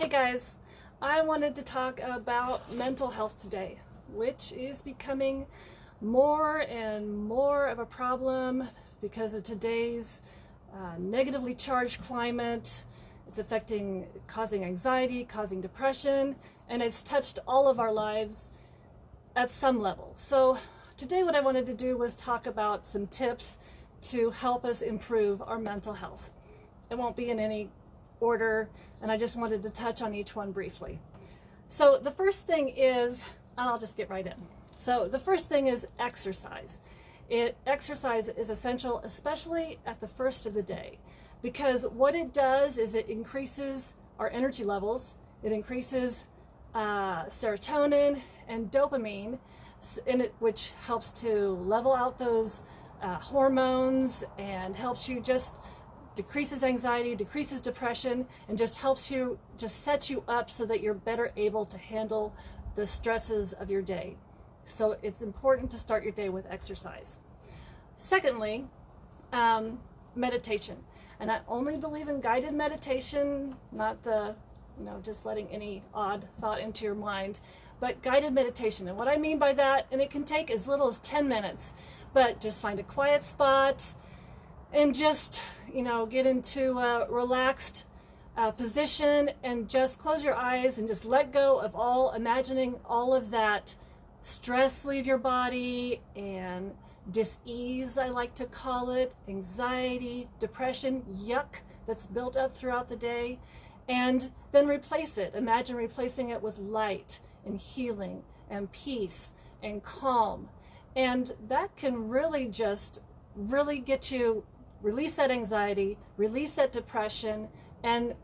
Hey guys, I wanted to talk about mental health today, which is becoming more and more of a problem because of today's uh, negatively charged climate. It's affecting, causing anxiety, causing depression, and it's touched all of our lives at some level. So today what I wanted to do was talk about some tips to help us improve our mental health. It won't be in any order, and I just wanted to touch on each one briefly. So the first thing is, and I'll just get right in. So the first thing is exercise. It, exercise is essential, especially at the first of the day, because what it does is it increases our energy levels, it increases uh, serotonin and dopamine, it, which helps to level out those uh, hormones and helps you just decreases anxiety, decreases depression, and just helps you, just sets you up so that you're better able to handle the stresses of your day. So it's important to start your day with exercise. Secondly, um, meditation. And I only believe in guided meditation, not the, you know, just letting any odd thought into your mind, but guided meditation. And what I mean by that, and it can take as little as 10 minutes, but just find a quiet spot and just, you know, get into a relaxed uh, position and just close your eyes and just let go of all, imagining all of that stress leave your body and dis-ease, I like to call it, anxiety, depression, yuck that's built up throughout the day, and then replace it. Imagine replacing it with light and healing and peace and calm. And that can really just really get you release that anxiety, release that depression, and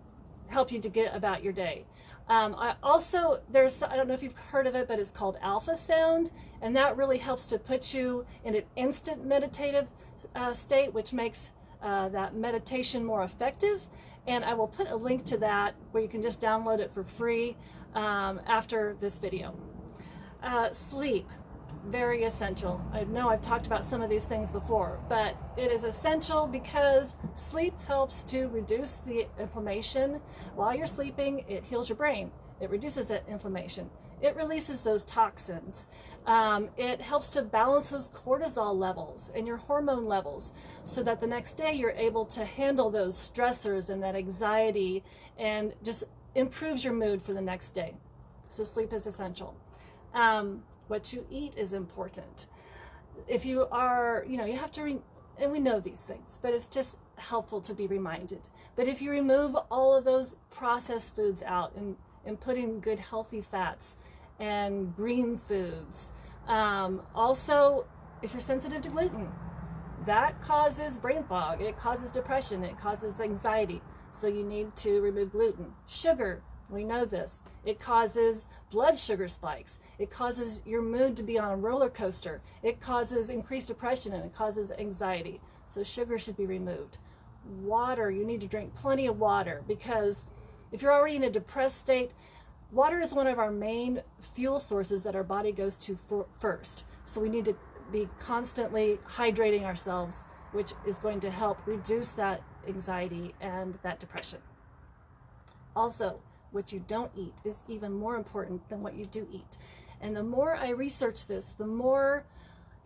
help you to get about your day. Um, I also, there's, I don't know if you've heard of it, but it's called alpha sound, and that really helps to put you in an instant meditative uh, state, which makes uh, that meditation more effective. And I will put a link to that where you can just download it for free um, after this video. Uh, sleep very essential. I know I've talked about some of these things before, but it is essential because sleep helps to reduce the inflammation. While you're sleeping, it heals your brain. It reduces that inflammation. It releases those toxins. Um, it helps to balance those cortisol levels and your hormone levels so that the next day you're able to handle those stressors and that anxiety and just improves your mood for the next day. So sleep is essential. Um, what you eat is important. If you are, you know, you have to, and we know these things, but it's just helpful to be reminded. But if you remove all of those processed foods out and, and put in good healthy fats and green foods, um, also if you're sensitive to gluten, that causes brain fog, it causes depression, it causes anxiety. So you need to remove gluten. Sugar, we know this. It causes blood sugar spikes. It causes your mood to be on a roller coaster. It causes increased depression and it causes anxiety. So sugar should be removed. Water, you need to drink plenty of water because if you're already in a depressed state, water is one of our main fuel sources that our body goes to first. So we need to be constantly hydrating ourselves, which is going to help reduce that anxiety and that depression. Also, what you don't eat is even more important than what you do eat. And the more I research this, the more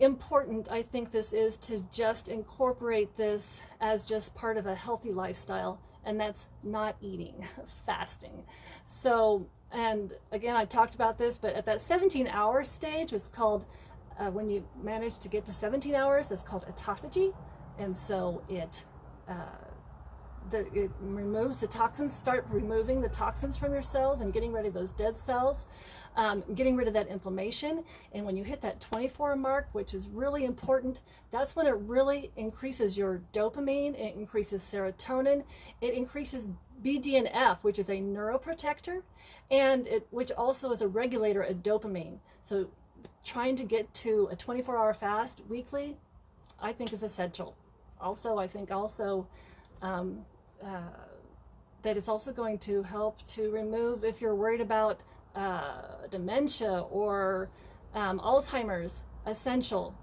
important I think this is to just incorporate this as just part of a healthy lifestyle and that's not eating, fasting. So, and again, I talked about this, but at that 17 hour stage, it's called, uh, when you manage to get to 17 hours, that's called autophagy. And so it, uh, the, it removes the toxins, start removing the toxins from your cells and getting rid of those dead cells, um, getting rid of that inflammation. And when you hit that 24 mark, which is really important, that's when it really increases your dopamine, it increases serotonin, it increases BDNF, which is a neuroprotector, and it, which also is a regulator of dopamine. So trying to get to a 24 hour fast weekly, I think is essential. Also, I think also um, uh, that it's also going to help to remove if you're worried about uh, dementia or um, Alzheimer's, essential.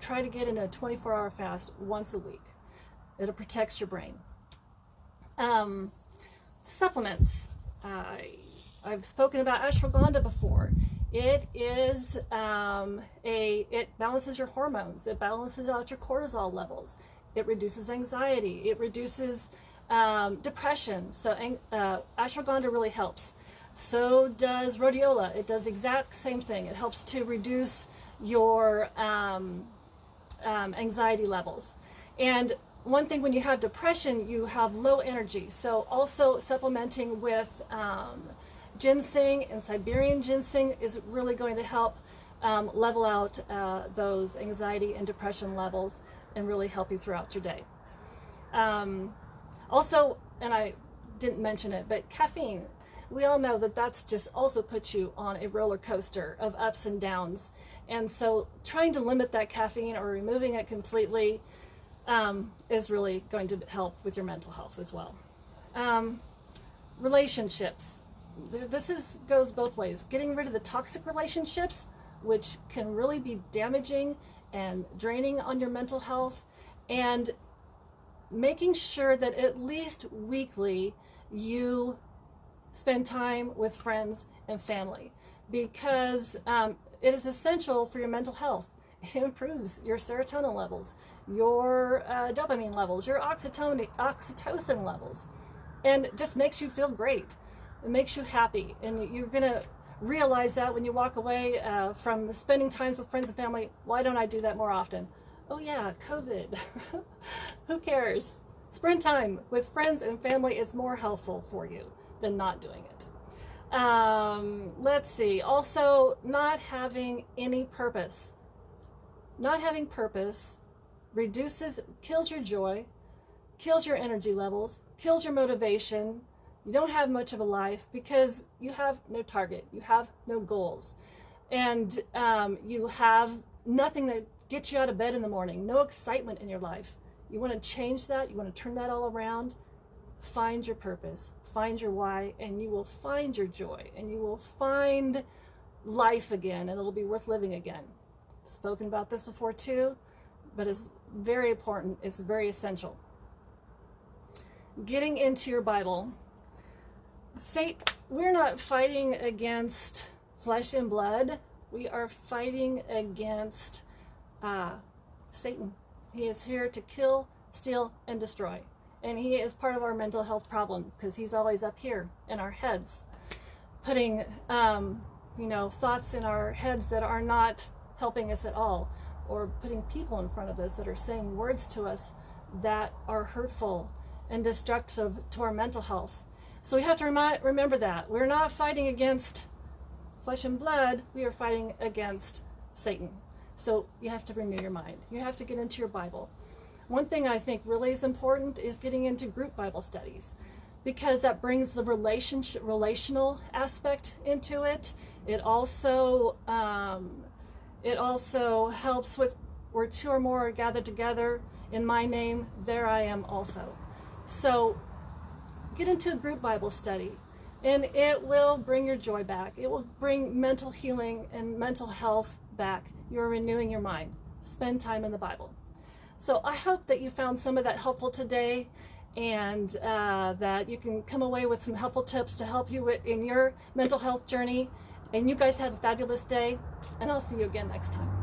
Try to get in a 24 hour fast once a week. It protects your brain. Um, supplements. I I've spoken about ashwagandha before. It is um, a it balances your hormones. It balances out your cortisol levels. It reduces anxiety. It reduces um, depression. So uh, ashwagandha really helps. So does rhodiola. It does exact same thing. It helps to reduce your um, um, anxiety levels. And one thing when you have depression, you have low energy. So also supplementing with um, ginseng and Siberian ginseng is really going to help um, level out uh, those anxiety and depression levels and really help you throughout your day. Um, also, and I didn't mention it, but caffeine. We all know that that's just also puts you on a roller coaster of ups and downs. And so trying to limit that caffeine or removing it completely um, is really going to help with your mental health as well. Um, relationships. This is goes both ways. Getting rid of the toxic relationships, which can really be damaging and draining on your mental health, and making sure that at least weekly you spend time with friends and family because um, it is essential for your mental health. It improves your serotonin levels, your uh, dopamine levels, your oxytocin, oxytocin levels, and just makes you feel great. It makes you happy, and you're going to realize that when you walk away uh, from spending times with friends and family. Why don't I do that more often? Oh yeah, COVID. Who cares? Spend time with friends and family. is more helpful for you than not doing it. Um, let's see. Also, not having any purpose. Not having purpose reduces, kills your joy, kills your energy levels, kills your motivation. You don't have much of a life because you have no target, you have no goals, and um, you have nothing that gets you out of bed in the morning, no excitement in your life. You want to change that, you want to turn that all around. Find your purpose, find your why, and you will find your joy, and you will find life again, and it'll be worth living again. Spoken about this before too, but it's very important, it's very essential. Getting into your Bible. Say, we're not fighting against flesh and blood. We are fighting against uh, Satan. He is here to kill, steal, and destroy. And he is part of our mental health problem because he's always up here in our heads, putting, um, you know, thoughts in our heads that are not helping us at all or putting people in front of us that are saying words to us that are hurtful and destructive to our mental health. So we have to remember that. We're not fighting against flesh and blood, we are fighting against Satan. So you have to renew your mind. You have to get into your Bible. One thing I think really is important is getting into group Bible studies because that brings the relationship, relational aspect into it. It also um, it also helps with where two or more are gathered together in my name, there I am also. So get into a group Bible study and it will bring your joy back. It will bring mental healing and mental health back. You're renewing your mind. Spend time in the Bible. So I hope that you found some of that helpful today and uh, that you can come away with some helpful tips to help you in your mental health journey. And you guys have a fabulous day, and I'll see you again next time.